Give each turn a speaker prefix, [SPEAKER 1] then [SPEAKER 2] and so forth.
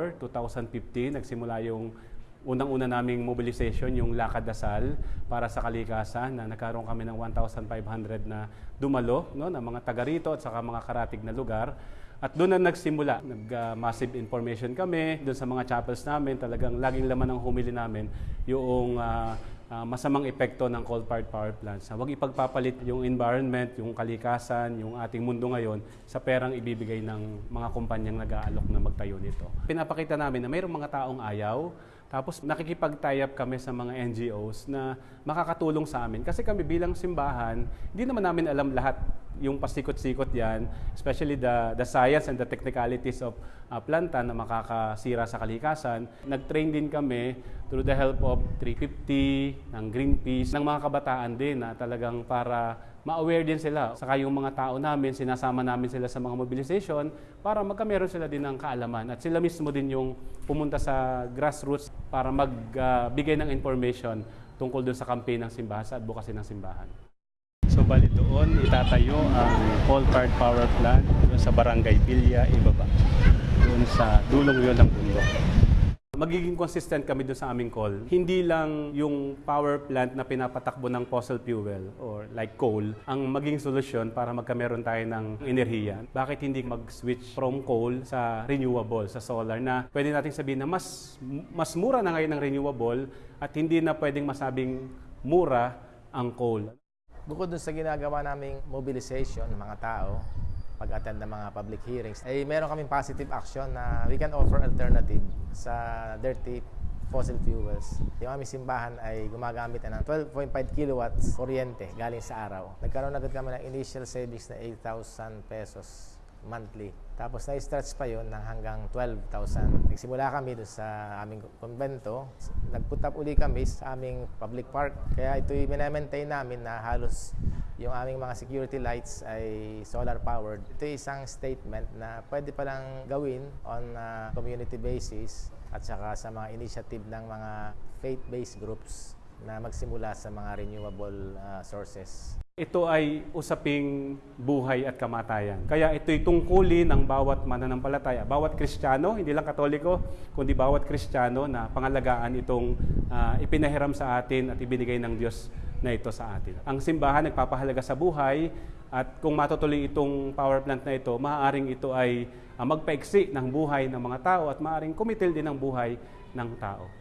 [SPEAKER 1] December 2015, nagsimula yung unang-una naming mobilization, yung Lakad Dasal para sa kalikasan na nagkaroon kami ng 1,500 na dumalo no, ng mga taga rito at saka mga karatig na lugar. At doon na nagsimula, nag-massive information kami doon sa mga chapels namin. Talagang laging laman ng humili namin yung ah, ah, masamang epekto ng coal-fired power plants. Na huwag ipagpapalit yung environment, yung kalikasan, yung ating mundo ngayon sa perang ibibigay ng mga kumpanyang nag-aalok na magtayo nito. Pinapakita namin na mayroong mga taong ayaw, tapos nakikipag-tie up kami sa mga NGOs na makakatulong sa amin. Kasi kami bilang simbahan, hindi naman namin alam lahat yung pasikot-sikot yan, especially the, the science and the technicalities of uh, planta na makakasira sa kalikasan. Nag-train din kami through the help of 350, ng Greenpeace, ng mga kabataan din na talagang para ma-aware din sila. Saka yung mga tao namin, sinasama namin sila sa mga mobilization para magkameron sila din ng kaalaman. At sila mismo din yung pumunta sa grassroots para magbigay ng information tungkol dun sa campaign ng simbahan, sa advocacy ng simbahan. Bali doon itatayo ang coal-fired power plant doon sa Barangay Villa, Ibaba. Doon sa dulong yon ng bundok. Magiging consistent kami doon sa aming call. Hindi lang yung power plant na pinapatakbo ng fossil fuel or like coal ang maging solusyon para magkameron tayo ng enerhiya. Bakit hindi mag-switch from coal sa renewable, sa solar na pwede nating sabihin na mas mas mura na ngayon ang renewable at hindi na pwedeng masabing mura ang coal.
[SPEAKER 2] Bukod dun sa ginagawa naming mobilization ng mga tao, pag-attend ng mga public hearings, ay meron kaming positive action na we can offer alternative sa dirty fossil fuels. Yung aming simbahan ay gumagamit na ng 12.5 kilowatts kuryente galing sa araw. Nagkaroon agad kami ng initial savings na 8,000 pesos monthly. Tapos na-stretch pa yon ng hanggang 12,000. Nagsimula kami doon sa aming konbento. Nag-put up uli kami sa aming public park. Kaya ito'y minamaintain namin na halos yung aming mga security lights ay solar powered. Ito isang statement na pwede palang gawin on a community basis at saka sa mga initiative ng mga faith-based groups na magsimula sa mga renewable uh, sources.
[SPEAKER 1] Ito ay usaping buhay at kamatayan. Kaya ito'y tungkulin ng bawat mananampalataya, bawat Kristiyano, hindi lang Katoliko, kundi bawat Kristiyano na pangalagaan itong uh, ipinahiram sa atin at ibinigay ng Diyos na ito sa atin. Ang simbahan nagpapahalaga sa buhay at kung matutuloy itong power plant na ito, maaaring ito ay uh, magpaiksi ng buhay ng mga tao at maaaring kumitil din ng buhay ng tao.